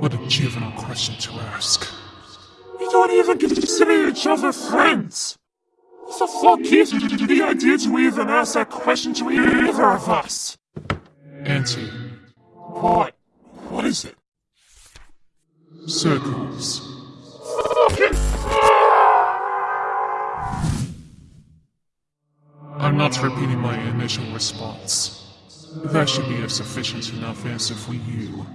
What a juvenile question to ask. We don't even consider each other friends! What the fuck is the idea to even ask that question to either of us? Auntie. What? What is it? Circles. Fucking I'm not repeating my initial response. That should be a sufficient enough answer for you.